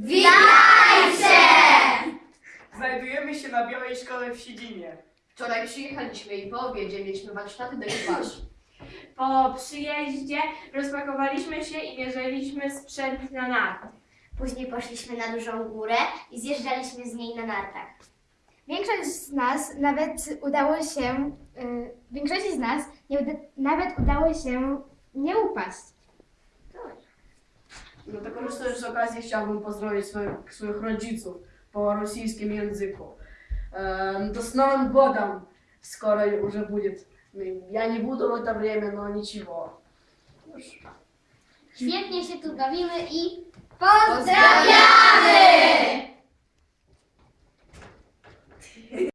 Witajcie! Znajdujemy się na Białej Szkole w Siedzinie. Wczoraj przyjechaliśmy i po obiedzie mieliśmy warsztaty dekopaż. Po przyjeździe rozpakowaliśmy się i mierzyliśmy sprzęt na narty. Później poszliśmy na dużą górę i zjeżdżaliśmy z niej na nartach. Większość z nas nawet udało się, y, większości z nas nie uda, nawet udało się nie upaść. No to korzystając z okazji chciałbym pozdrowić swoich, swoich rodziców po rosyjskim języku. Эм, да с Новым годом скоро уже будет. Я не буду в это время, но ничего. Świetnie się tu bawimy i pozdrawiamy!